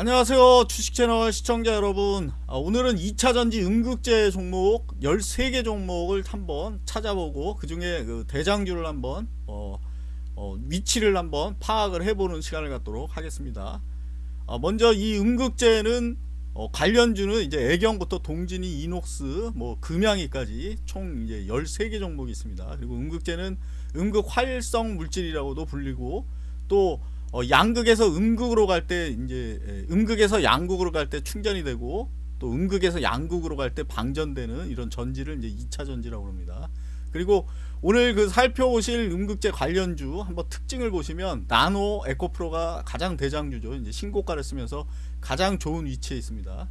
안녕하세요 주식채널 시청자 여러분. 아, 오늘은 2차전지 음극재 종목 13개 종목을 한번 찾아보고 그 중에 그 대장주를 한번 어, 어, 위치를 한번 파악을 해보는 시간을 갖도록 하겠습니다. 아, 먼저 이 음극재는 어, 관련주는 이제 애경부터 동진이 이녹스 뭐 금양이까지 총 이제 13개 종목이 있습니다. 그리고 음극재는 음극 활성 물질이라고도 불리고 또 어, 양극에서 음극으로 갈 때 이제 에, 음극에서 양극으로 갈 때 충전이 되고 또 음극에서 양극으로 갈 때 방전되는 이런 전지를 이제 2차 전지라고 합니다. 그리고 오늘 그 살펴보실 음극재 관련주 한번 특징을 보시면 나노 에코프로가 가장 대장주죠. 이제 신고가를 쓰면서 가장 좋은 위치에 있습니다.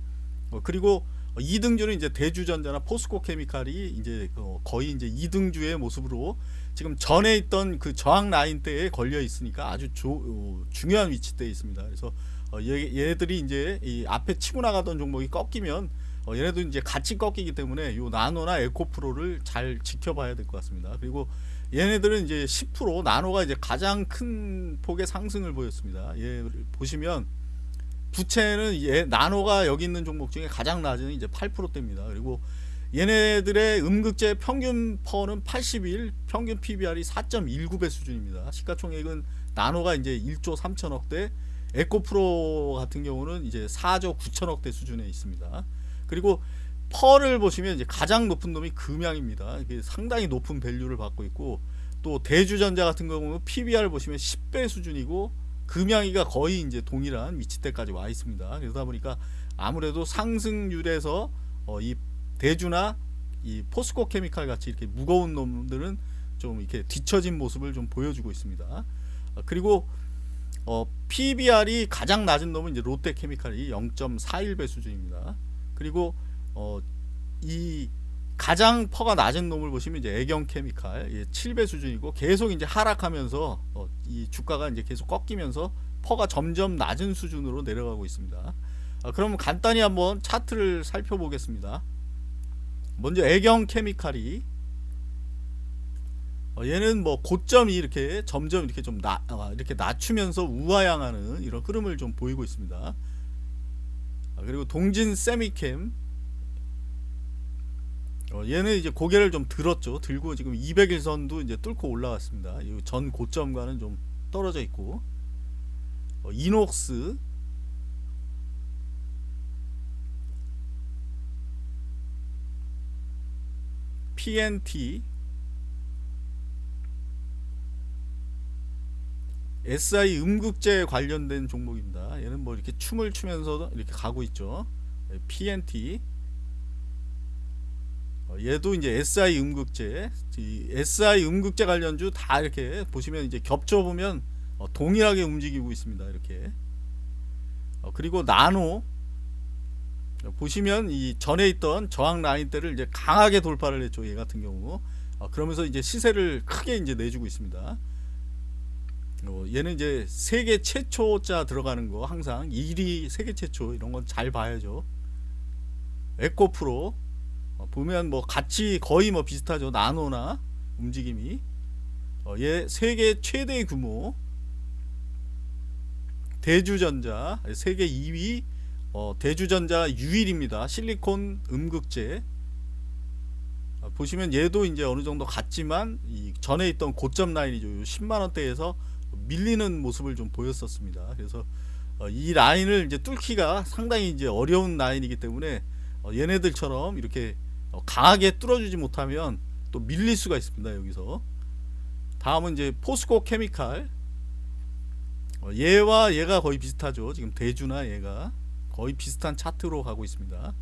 어, 그리고 2등주는 이제 대주전자나 포스코 케미칼이 이제 어, 거의 이제 2등주의 모습으로 지금 전에 있던 그 저항 라인대에 걸려 있으니까 아주 조, 어, 중요한 위치대에 있습니다. 그래서 어, 얘, 얘들이 이제 이 앞에 치고 나가던 종목이 꺾이면 어, 얘네도 이제 같이 꺾이기 때문에 요 나노나 에코프로를 잘 지켜봐야 될 것 같습니다. 그리고 얘네들은 이제 10% 나노가 이제 가장 큰 폭의 상승을 보였습니다. 얘를 보시면 부채는 얘 나노가 여기 있는 종목 중에 가장 낮은 이제 8%대입니다. 그리고 얘네들의 음극재 평균 퍼는 81, 평균 PBR이 4.19배 수준입니다. 시가총액은 나노가 이제 1조 3천억대, 에코프로 같은 경우는 이제 4조 9천억대 수준에 있습니다. 그리고 펄을 보시면 이제 가장 높은 놈이 금양입니다. 상당히 높은 밸류를 받고 있고 또 대주전자 같은 경우는 PBR 보시면 10배 수준이고 금양이가 거의 이제 동일한 위치대까지 와 있습니다. 그러다 보니까 아무래도 상승률에서 어, 이 대주나 이 포스코 케미칼 같이 이렇게 무거운 놈들은 좀 이렇게 뒤처진 모습을 좀 보여주고 있습니다. 어, 그리고 어, PBR이 가장 낮은 놈은 이제 롯데 케미칼이 0.41배 수준입니다. 그리고 어, 이 가장 퍼가 낮은 놈을 보시면 이제 애경 케미칼 예, 7배 수준이고 계속 이제 하락하면서 어, 이 주가가 이제 계속 꺾이면서 퍼가 점점 낮은 수준으로 내려가고 있습니다. 아, 그럼 간단히 한번 차트를 살펴보겠습니다. 먼저 애경 케미칼이 어, 얘는 뭐 고점이 이렇게 점점 이렇게 좀 나, 아, 이렇게 낮추면서 우하향하는 이런 흐름을 좀 보이고 있습니다. 아, 그리고 동진 세미캠 어, 얘는 이제 고개를 좀 들었죠. 들고 지금 200일선도 이제 뚫고 올라왔습니다. 전 고점과는 좀 떨어져 있고 어, 이녹스 PNT SI 음극재 관련된 종목입니다. 얘는 뭐 이렇게 춤을 추면서 이렇게 가고 있죠. PNT 어, 얘도 이제 SI 음극재 SI 음극재 관련주 다 이렇게 보시면 이제 겹쳐 보면 어, 동일하게 움직이고 있습니다. 이렇게 어, 그리고 나노 보시면 이 전에 있던 저항 라인대를 이제 강하게 돌파를 했죠. 얘 같은 경우. 어, 그러면서 이제 시세를 크게 이제 내주고 있습니다. 어, 얘는 이제 세계 최초자 들어가는 거 항상 1위 세계 최초 이런 건 잘 봐야죠. 에코프로 어, 보면 뭐 같이 거의 뭐 비슷하죠. 나노나 움직임이 어, 얘 세계 최대 규모 대주전자 세계 2위 어, 대주전자 유일입니다. 실리콘 음극재 어, 보시면 얘도 이제 어느 정도 같지만 이 전에 있던 고점 라인이죠. 10만 원대에서 밀리는 모습을 좀 보였었습니다. 그래서 어, 이 라인을 이제 뚫기가 상당히 이제 어려운 라인이기 때문에 어, 얘네들처럼 이렇게 어, 강하게 뚫어주지 못하면 또 밀릴 수가 있습니다. 여기서 다음은 이제 포스코 케미칼 얘와 얘가 거의 비슷하죠. 지금 대주나 얘가 거의 비슷한 차트로 가고 있습니다.